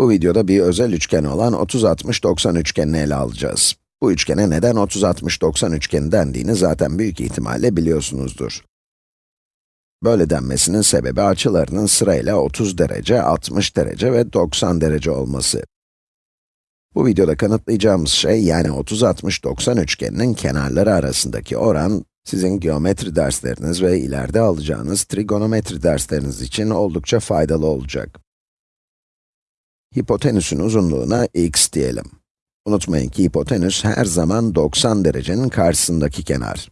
Bu videoda bir özel üçgen olan 30-60-90 üçgenini ele alacağız. Bu üçgene neden 30-60-90 üçgeni dendiğini zaten büyük ihtimalle biliyorsunuzdur. Böyle denmesinin sebebi açılarının sırayla 30 derece, 60 derece ve 90 derece olması. Bu videoda kanıtlayacağımız şey, yani 30-60-90 üçgeninin kenarları arasındaki oran, sizin geometri dersleriniz ve ileride alacağınız trigonometri dersleriniz için oldukça faydalı olacak. Hipotenüsün uzunluğuna x diyelim. Unutmayın ki hipotenüs her zaman 90 derecenin karşısındaki kenar.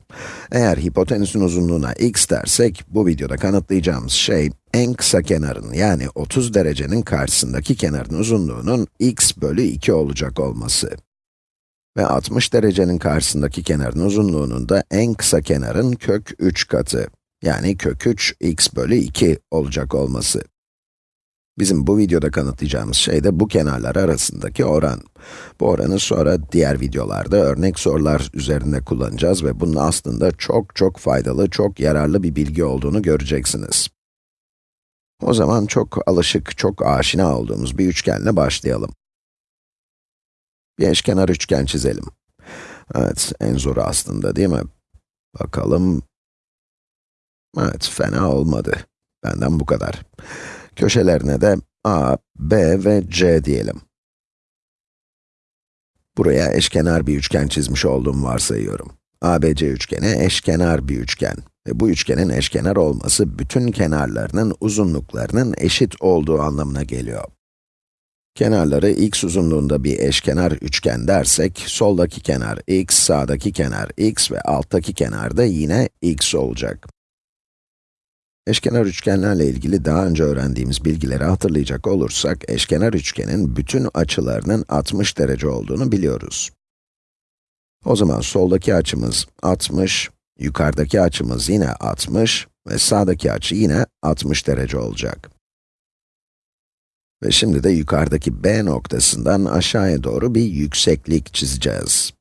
Eğer hipotenüsün uzunluğuna x dersek, bu videoda kanıtlayacağımız şey, en kısa kenarın yani 30 derecenin karşısındaki kenarın uzunluğunun x bölü 2 olacak olması. Ve 60 derecenin karşısındaki kenarın uzunluğunun da en kısa kenarın kök 3 katı, yani kök 3 x bölü 2 olacak olması. Bizim bu videoda kanıtlayacağımız şey de bu kenarlar arasındaki oran. Bu oranı sonra diğer videolarda örnek sorular üzerinde kullanacağız ve bunun aslında çok çok faydalı, çok yararlı bir bilgi olduğunu göreceksiniz. O zaman çok alışık, çok aşina olduğumuz bir üçgenle başlayalım. Bir eşkenar üçgen çizelim. Evet, en zoru aslında değil mi? Bakalım. Evet, fena olmadı. Benden bu kadar. Köşelerine de a, b ve c diyelim. Buraya eşkenar bir üçgen çizmiş olduğumu varsayıyorum. ABC üçgeni eşkenar bir üçgen. Ve bu üçgenin eşkenar olması bütün kenarlarının uzunluklarının eşit olduğu anlamına geliyor. Kenarları x uzunluğunda bir eşkenar üçgen dersek, soldaki kenar x, sağdaki kenar x ve alttaki kenar da yine x olacak. Eşkenar üçgenlerle ilgili daha önce öğrendiğimiz bilgileri hatırlayacak olursak, eşkenar üçgenin bütün açılarının 60 derece olduğunu biliyoruz. O zaman soldaki açımız 60, yukarıdaki açımız yine 60 ve sağdaki açı yine 60 derece olacak. Ve şimdi de yukarıdaki B noktasından aşağıya doğru bir yükseklik çizeceğiz.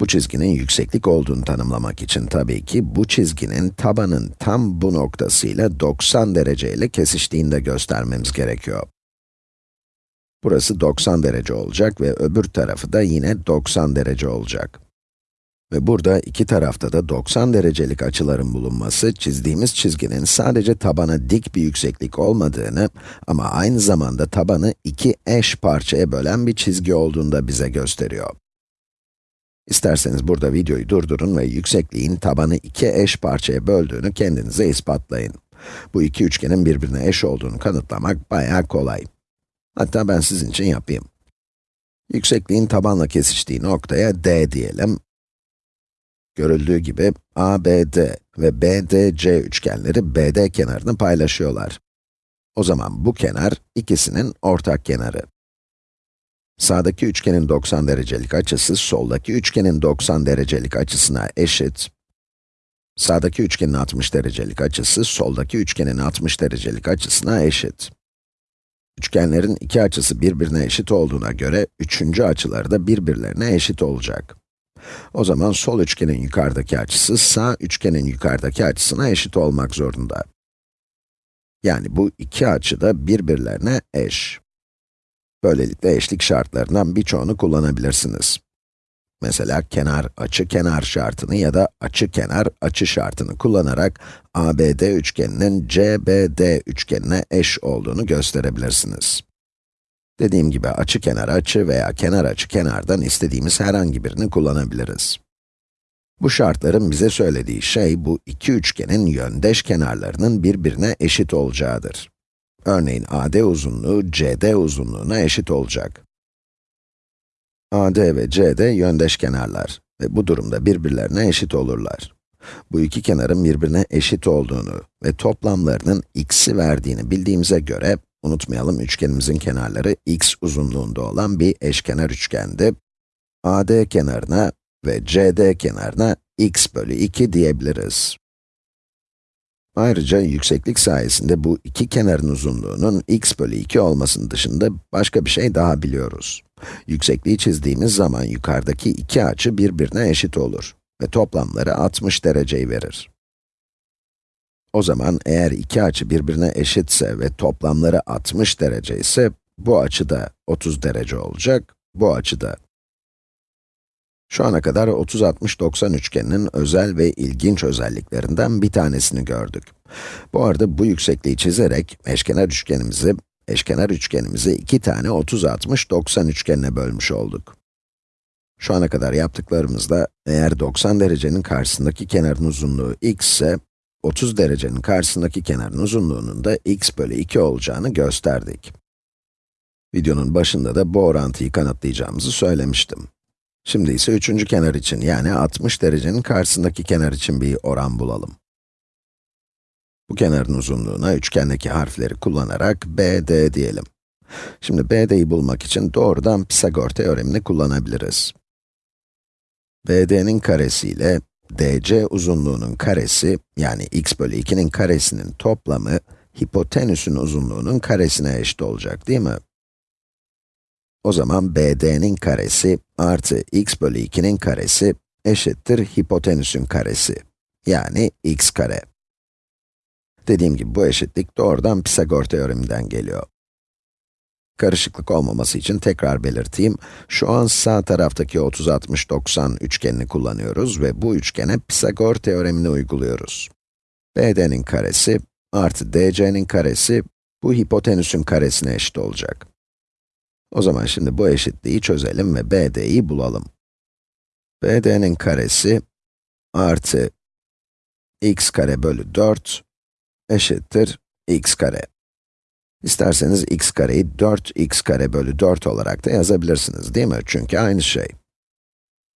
Bu çizginin yükseklik olduğunu tanımlamak için tabii ki bu çizginin tabanın tam bu noktasıyla 90 derece ile kesiştiğini göstermemiz gerekiyor. Burası 90 derece olacak ve öbür tarafı da yine 90 derece olacak. Ve burada iki tarafta da 90 derecelik açıların bulunması, çizdiğimiz çizginin sadece tabana dik bir yükseklik olmadığını ama aynı zamanda tabanı iki eş parçaya bölen bir çizgi olduğunu da bize gösteriyor. İsterseniz burada videoyu durdurun ve yüksekliğin tabanı iki eş parçaya böldüğünü kendinize ispatlayın. Bu iki üçgenin birbirine eş olduğunu kanıtlamak bayağı kolay. Hatta ben sizin için yapayım. Yüksekliğin tabanla kesiştiği noktaya D diyelim. Görüldüğü gibi ABD ve BDC üçgenleri BD kenarını paylaşıyorlar. O zaman bu kenar ikisinin ortak kenarı. Sağdaki üçgenin 90 derecelik açısı, soldaki üçgenin 90 derecelik açısına eşit. Sağdaki üçgenin 60 derecelik açısı, soldaki üçgenin 60 derecelik açısına eşit. Üçgenlerin iki açısı birbirine eşit olduğuna göre, üçüncü açıları da birbirlerine eşit olacak. O zaman sol üçgenin yukarıdaki açısı, sağ üçgenin yukarıdaki açısına eşit olmak zorunda. Yani bu iki açı da birbirlerine eş. Böylelikle eşlik şartlarından birçoğunu kullanabilirsiniz. Mesela kenar açı kenar şartını ya da açı kenar açı şartını kullanarak ABD üçgeninin CBD üçgenine eş olduğunu gösterebilirsiniz. Dediğim gibi açı kenar açı veya kenar açı kenardan istediğimiz herhangi birini kullanabiliriz. Bu şartların bize söylediği şey, bu iki üçgenin yöndeş kenarlarının birbirine eşit olacağıdır. Örneğin AD uzunluğu CD uzunluğuna eşit olacak. AD ve CD yöndeş kenarlar ve bu durumda birbirlerine eşit olurlar. Bu iki kenarın birbirine eşit olduğunu ve toplamlarının x'i verdiğini bildiğimize göre, unutmayalım üçgenimizin kenarları x uzunluğunda olan bir eşkenar üçgendi. AD kenarına ve CD kenarına x bölü 2 diyebiliriz. Ayrıca yükseklik sayesinde bu iki kenarın uzunluğunun x bölü 2 olmasının dışında başka bir şey daha biliyoruz. Yüksekliği çizdiğimiz zaman yukarıdaki iki açı birbirine eşit olur ve toplamları 60 dereceyi verir. O zaman eğer iki açı birbirine eşitse ve toplamları 60 derece ise, bu açı da 30 derece olacak, bu açı da. Şu ana kadar 30-60-90 üçgeninin özel ve ilginç özelliklerinden bir tanesini gördük. Bu arada bu yüksekliği çizerek eşkenar üçgenimizi, eşkenar üçgenimizi iki tane 30-60-90 üçgenine bölmüş olduk. Şu ana kadar yaptıklarımızda, eğer 90 derecenin karşısındaki kenarın uzunluğu x ise, 30 derecenin karşısındaki kenarın uzunluğunun da x bölü 2 olacağını gösterdik. Videonun başında da bu orantıyı kanıtlayacağımızı söylemiştim. Şimdi ise üçüncü kenar için, yani 60 derecenin karşısındaki kenar için bir oran bulalım. Bu kenarın uzunluğuna üçgendeki harfleri kullanarak BD diyelim. Şimdi BD'yi bulmak için doğrudan Pisagor teoremini kullanabiliriz. BD'nin karesi ile DC uzunluğunun karesi, yani x bölü 2'nin karesinin toplamı, hipotenüsün uzunluğunun karesine eşit olacak, değil mi? O zaman BD'nin karesi artı x bölü 2'nin karesi eşittir hipotenüsün karesi. Yani x kare. Dediğim gibi bu eşitlik doğrudan Pisagor teoreminden geliyor. Karışıklık olmaması için tekrar belirteyim. Şu an sağ taraftaki 30-60-90 üçgenini kullanıyoruz ve bu üçgene Pisagor teoremini uyguluyoruz. BD'nin karesi artı DC'nin karesi bu hipotenüsün karesine eşit olacak. O zaman şimdi bu eşitliği çözelim ve BD'yi bulalım. BD'nin karesi artı x kare bölü 4 eşittir x kare. İsterseniz x kareyi 4x kare bölü 4 olarak da yazabilirsiniz değil mi? Çünkü aynı şey.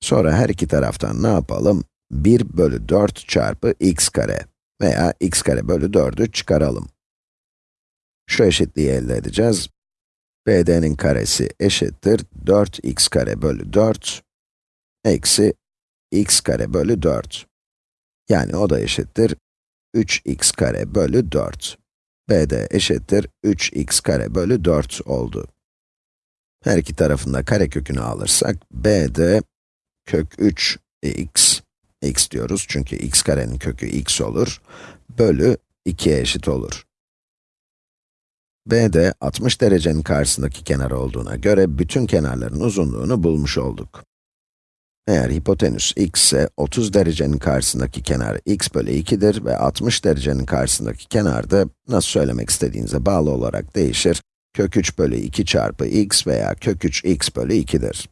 Sonra her iki taraftan ne yapalım? 1 bölü 4 çarpı x kare veya x kare bölü 4'ü çıkaralım. Şu eşitliği elde edeceğiz. BD'nin karesi eşittir 4x kare bölü 4 eksi x kare bölü 4. Yani o da eşittir 3x kare bölü 4. BD eşittir 3x kare bölü 4 oldu. Her iki tarafında kare kökünü alırsak, BD kök 3x, x diyoruz çünkü x karenin kökü x olur, bölü 2'ye eşit olur. BD 60 derecenin karşısındaki kenar olduğuna göre bütün kenarların uzunluğunu bulmuş olduk. Eğer hipotenüs x ise 30 derecenin karşısındaki kenar x bölü 2'dir ve 60 derecenin karşısındaki kenar da nasıl söylemek istediğinize bağlı olarak değişir. Kök 3 bölü 2 çarpı x veya kök 3 x bölü 2'dir.